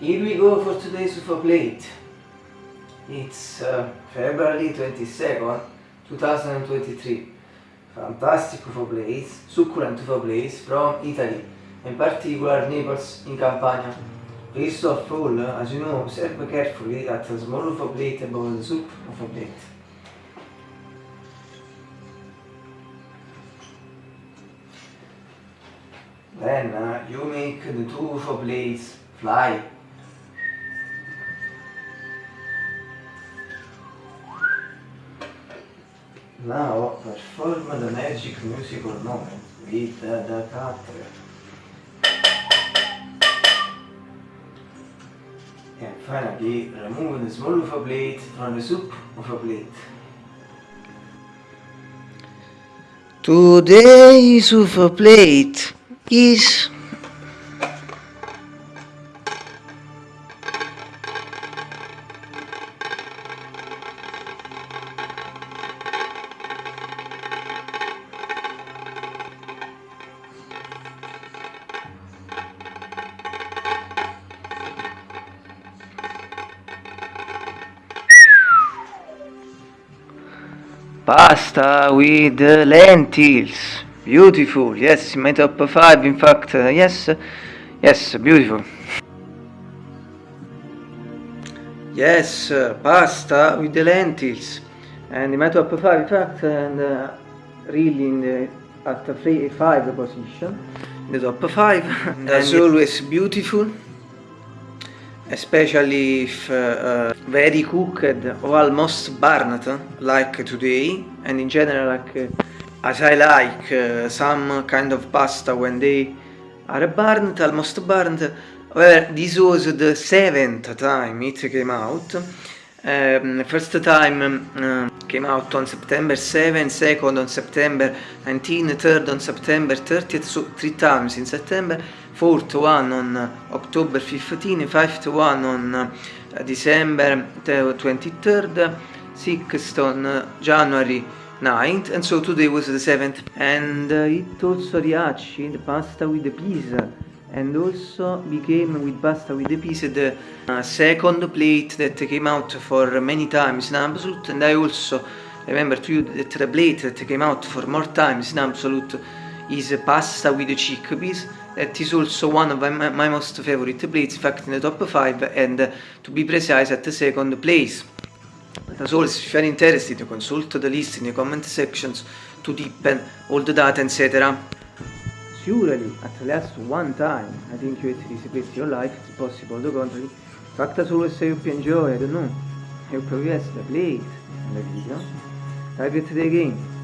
Here we go for today's UFO plate. It's uh, February 22nd, 2023. Fantastic UFO plates, succulent UFO plates from Italy, in particular Naples in Campania. First of all, as you know, observe carefully that a small UFO plate above the soup UFO plate. Then uh, you make the two UFO blades fly. Now perform the magic musical moment with the, the cutter. And finally remove the small UFO blade from the soup UFO blade. Today's UFO plate is pasta with lentils. Beautiful. Yes made up five in fact uh, yes. Yes beautiful. Yes uh, pasta with the lentils. And the made up five in fact and uh, really in the at the three, five position. In the top five as always beautiful especially if uh, very cooked or almost burnt like today. And in general like uh, as I like uh, some kind of pasta when they are burnt, almost burnt well this was the seventh time it came out um, first time um, came out on September 7, second on September 19, third on September 30th, so three times in September, fourth one on uh, October 15, fifth one on uh, December 23rd, sixth on uh, January 9th, and so today was the 7th. And uh, it also riachi, the pasta with the pizza, and also became with pasta with the pizza the uh, second plate that came out for many times in Absolute. And I also remember to you that the plate that came out for more times in Absolute is pasta with the chickpeas. That is also one of my, my most favorite plates in fact in the top 5 and uh, to be precise at the second place. As always if you are interested consult the list in the comment sections to deepen all the data etc surely at least one time I think you at your life it's possible the contrary fact as always I hope you enjoy I don't know. I hope you yes the plate and the video I bet the game